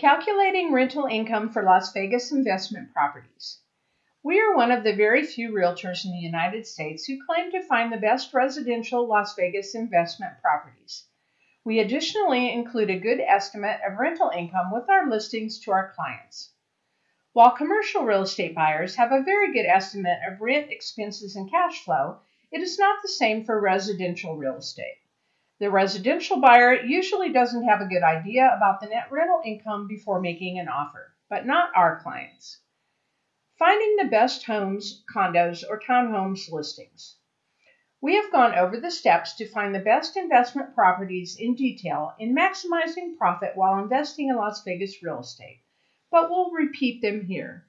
Calculating rental income for Las Vegas investment properties. We are one of the very few realtors in the United States who claim to find the best residential Las Vegas investment properties. We additionally include a good estimate of rental income with our listings to our clients. While commercial real estate buyers have a very good estimate of rent, expenses, and cash flow, it is not the same for residential real estate. The residential buyer usually doesn't have a good idea about the net rental income before making an offer, but not our clients. Finding the best homes, condos, or townhomes listings. We have gone over the steps to find the best investment properties in detail in maximizing profit while investing in Las Vegas real estate, but we'll repeat them here.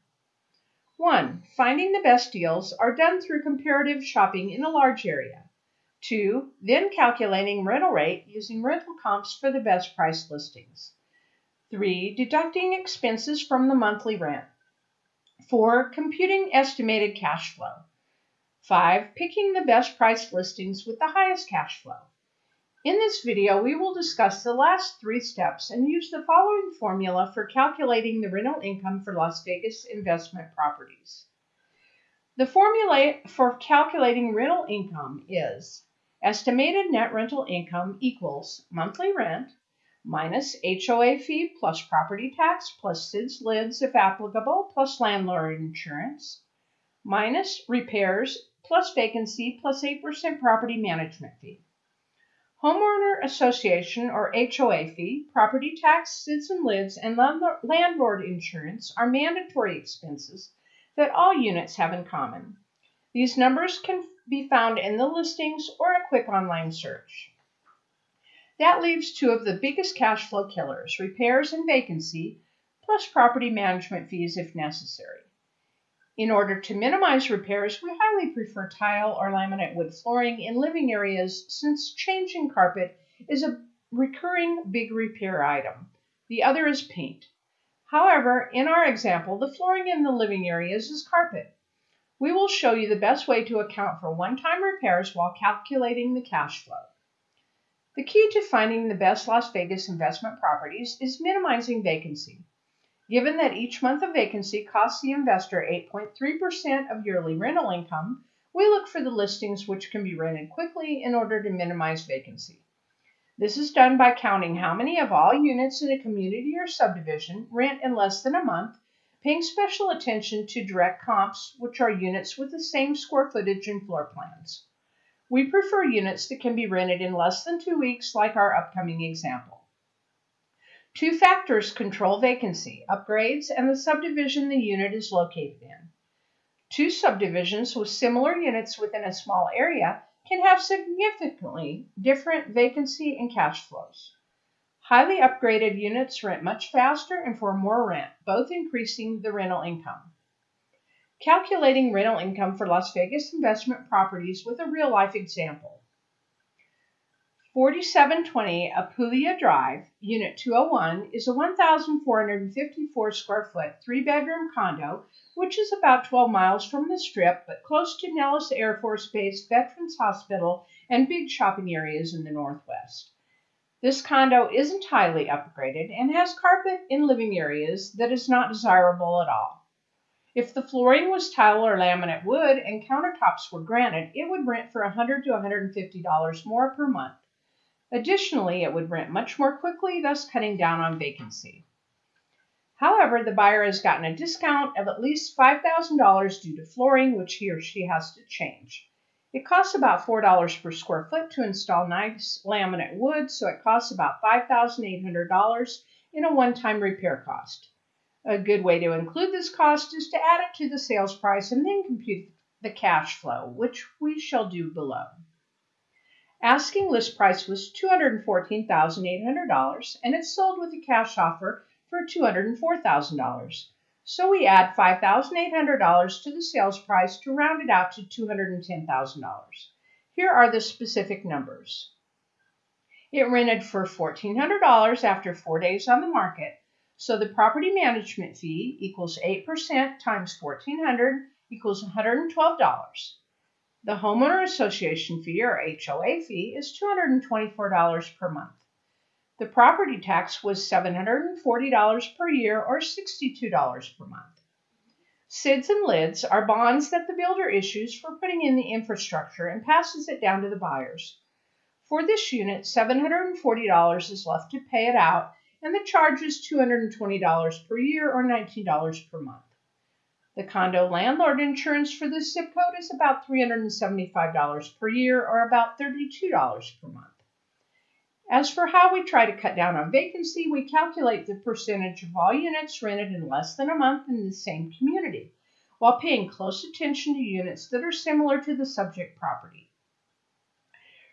1. Finding the best deals are done through comparative shopping in a large area. Two, then calculating rental rate using rental comps for the best price listings. Three, deducting expenses from the monthly rent. Four, computing estimated cash flow. Five, picking the best price listings with the highest cash flow. In this video, we will discuss the last three steps and use the following formula for calculating the rental income for Las Vegas investment properties. The formula for calculating rental income is Estimated net rental income equals monthly rent minus HOA fee plus property tax plus SIDS LIDs if applicable plus landlord insurance minus repairs plus vacancy plus 8% property management fee. Homeowner Association or HOA fee, property tax, SIDS and LIDs, and landlord insurance are mandatory expenses that all units have in common. These numbers can be found in the listings or a quick online search. That leaves two of the biggest cash flow killers, repairs and vacancy, plus property management fees if necessary. In order to minimize repairs, we highly prefer tile or laminate wood flooring in living areas since changing carpet is a recurring big repair item. The other is paint. However, in our example, the flooring in the living areas is carpet. We will show you the best way to account for one-time repairs while calculating the cash flow. The key to finding the best Las Vegas investment properties is minimizing vacancy. Given that each month of vacancy costs the investor 8.3% of yearly rental income, we look for the listings which can be rented quickly in order to minimize vacancy. This is done by counting how many of all units in a community or subdivision rent in less than a month paying special attention to direct comps, which are units with the same square footage and floor plans. We prefer units that can be rented in less than two weeks, like our upcoming example. Two factors control vacancy, upgrades, and the subdivision the unit is located in. Two subdivisions with similar units within a small area can have significantly different vacancy and cash flows. Highly upgraded units rent much faster and for more rent, both increasing the rental income. Calculating rental income for Las Vegas investment properties with a real life example. 4720 Apulia Drive, Unit 201, is a 1,454 square foot, three bedroom condo, which is about 12 miles from the Strip, but close to Nellis Air Force Base, Veterans Hospital, and big shopping areas in the Northwest. This condo isn't highly upgraded and has carpet in living areas that is not desirable at all. If the flooring was tile or laminate wood and countertops were granite, it would rent for 100 to $150 more per month. Additionally, it would rent much more quickly, thus cutting down on vacancy. However, the buyer has gotten a discount of at least $5,000 due to flooring, which he or she has to change. It costs about $4 per square foot to install nice laminate wood, so it costs about $5,800 in a one-time repair cost. A good way to include this cost is to add it to the sales price and then compute the cash flow, which we shall do below. Asking list price was $214,800 and it sold with a cash offer for $204,000. So we add $5,800 to the sales price to round it out to $210,000. Here are the specific numbers. It rented for $1,400 after four days on the market, so the property management fee equals 8% times 1,400 equals $112. The homeowner association fee or HOA fee is $224 per month. The property tax was $740 per year or $62 per month. SIDS and LIDs are bonds that the builder issues for putting in the infrastructure and passes it down to the buyers. For this unit, $740 is left to pay it out, and the charge is $220 per year or $19 per month. The condo landlord insurance for this zip code is about $375 per year or about $32 per month. As for how we try to cut down on vacancy, we calculate the percentage of all units rented in less than a month in the same community, while paying close attention to units that are similar to the subject property.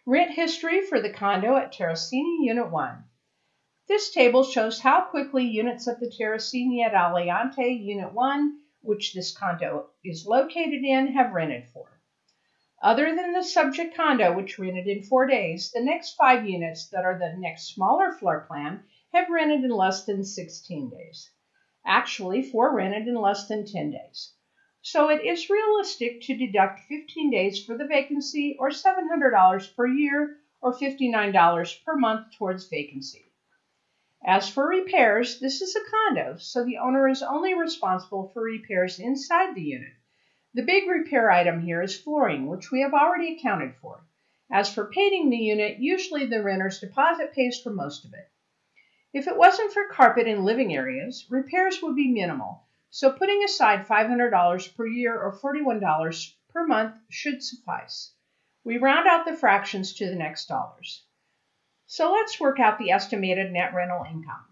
Rent history for the condo at Terracini Unit 1. This table shows how quickly units at the Terracini at Aliante Unit 1, which this condo is located in, have rented for. Other than the subject condo, which rented in four days, the next five units that are the next smaller floor plan have rented in less than 16 days. Actually, four rented in less than 10 days. So it is realistic to deduct 15 days for the vacancy or $700 per year or $59 per month towards vacancy. As for repairs, this is a condo, so the owner is only responsible for repairs inside the unit. The big repair item here is flooring, which we have already accounted for. As for painting the unit, usually the renter's deposit pays for most of it. If it wasn't for carpet in living areas, repairs would be minimal, so putting aside $500 per year or $41 per month should suffice. We round out the fractions to the next dollars. So let's work out the estimated net rental income.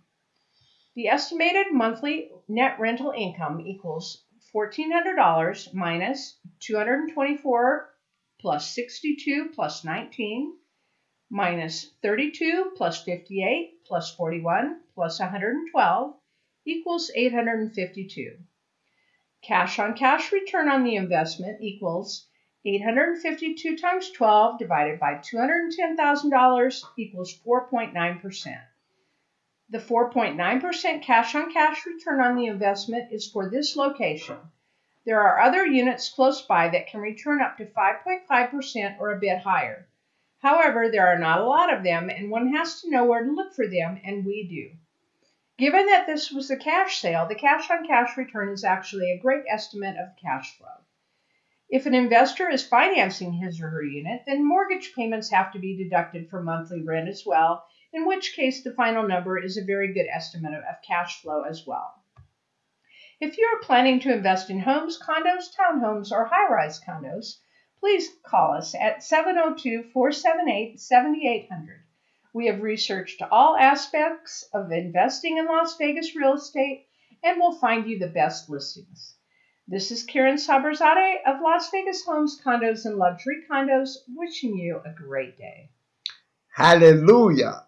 The estimated monthly net rental income equals $1,400 minus 224 plus 62 plus 19 minus 32 plus 58 plus 41 plus 112 equals 852. Cash on cash return on the investment equals 852 times 12 divided by $210,000 equals 4.9%. The 4.9% cash on cash return on the investment is for this location. There are other units close by that can return up to 5.5% or a bit higher. However, there are not a lot of them, and one has to know where to look for them, and we do. Given that this was a cash sale, the cash on cash return is actually a great estimate of cash flow. If an investor is financing his or her unit, then mortgage payments have to be deducted from monthly rent as well, in which case the final number is a very good estimate of, cash flow as well. If you are planning to invest in homes, condos, townhomes, or high rise condos, please call us at 702 478 7800. We have researched all aspects of investing in Las Vegas real estate and will find you the best listings. This is Karen Saberzade of Las Vegas Homes, Condos, and Luxury Condos wishing you a great day. Hallelujah.